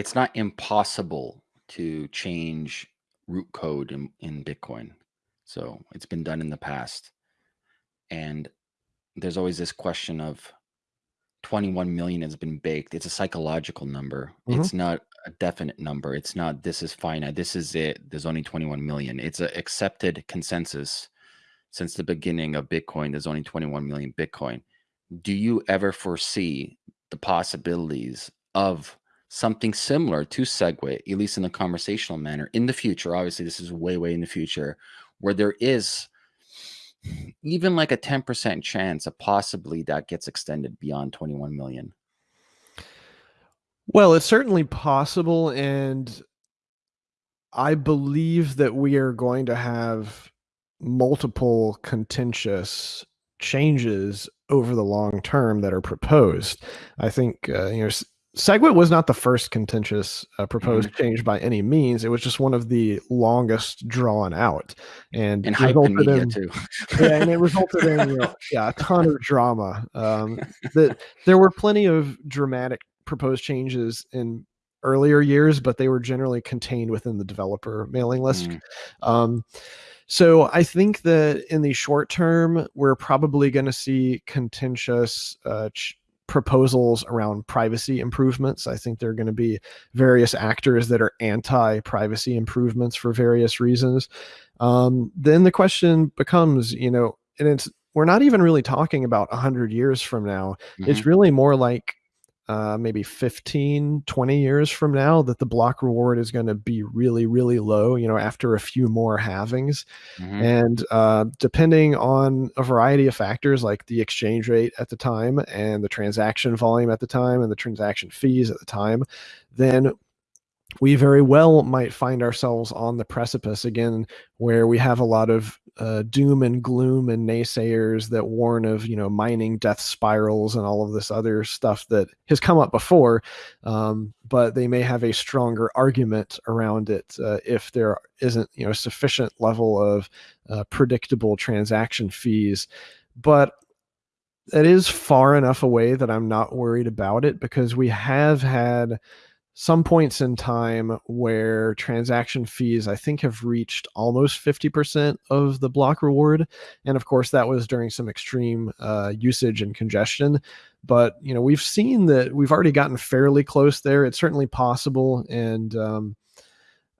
it's not impossible to change root code in, in Bitcoin. So it's been done in the past. And there's always this question of 21 million has been baked. It's a psychological number. Mhm. It's not a definite number. It's not this is finite. This is it. There's only 21 million. It's an accepted consensus since the beginning of Bitcoin. There's only 21 million Bitcoin. Do you ever foresee the possibilities of something similar to Segwit, at least in a conversational manner, in the future? Obviously, this is way, way in the future, where there is even like a 10% chance of possibly that gets extended beyond 21 million. Well, it's certainly possible. And I believe that we are going to have multiple contentious changes over the long term that are proposed. I think, uh, you know, SegWit was not the first contentious uh, proposed mm-hmm. change by any means. It was just one of the longest drawn out, and and in media in, too. yeah, and it resulted in you know, yeah a ton of drama. Um, that there were plenty of dramatic proposed changes in earlier years, but they were generally contained within the developer mailing list. Mm. Um, so I think that in the short term, we're probably going to see contentious uh, ch- proposals around privacy improvements. I think there are going to be various actors that are anti privacy improvements for various reasons. Um, then the question becomes, you know, and it's, we're not even really talking about 100 years from now. Mm-hmm. It's really more like uh, maybe 15, 20 years from now that the block reward is going to be really, really low, you know, after a few more halvings. Mm-hmm. And uh, depending on a variety of factors like the exchange rate at the time and the transaction volume at the time and the transaction fees at the time, then we very well might find ourselves on the precipice again where we have a lot of uh, doom and gloom and naysayers that warn of you know mining death spirals and all of this other stuff that has come up before um, but they may have a stronger argument around it uh, if there isn't you know sufficient level of uh, predictable transaction fees. But it is far enough away that i'm not worried about it because we have had some points in time where transaction fees i think have reached almost 50% of the block reward. And of course that was during some extreme uh, usage and congestion. But you know we've seen that we've already gotten fairly close there. It's certainly possible. And um,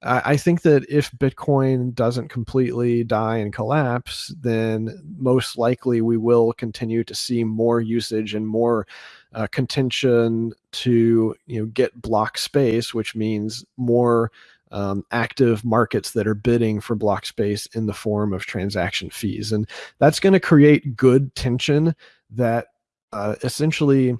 I, think that if bitcoin doesn't completely die and collapse then most likely we will continue to see more usage and more uh, contention to you know get block space, which means more um, active markets that are bidding for block space in the form of transaction fees, and that's going to create good tension that uh, essentially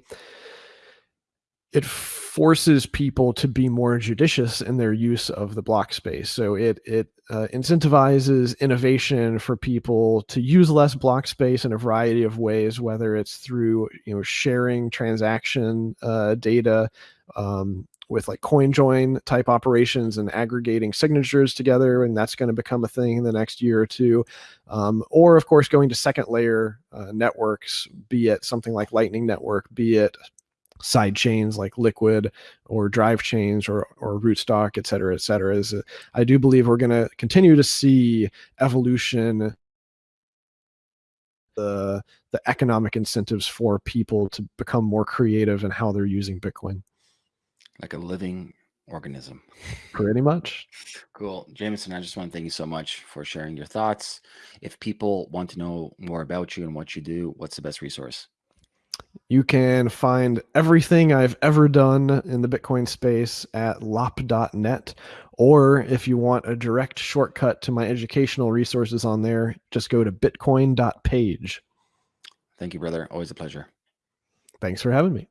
it forces people to be more judicious in their use of the block space. So it it uh, incentivizes innovation for people to use less block space in a variety of ways, whether it's through you know sharing transaction uh, data. Um, with like CoinJoin type operations and aggregating signatures together, and that's going to become a thing in the next year or two. Um, or, of course, going to second layer uh, networks, be it something like Lightning Network, be it side chains like Liquid or Drive chains or or Rootstock, et cetera, et cetera. Is I do believe we're going to continue to see evolution. The the economic incentives for people to become more creative in how they're using Bitcoin. Like a living organism. Pretty much. Cool. Jameson, I just want to thank you so much for sharing your thoughts. If people want to know more about you and what you do, what's the best resource? You can find everything I've ever done in the Bitcoin space at lopp.net. Or if you want a direct shortcut to my educational resources on there, just go to bitcoin.page. Thank you, brother. Always a pleasure. Thanks for having me.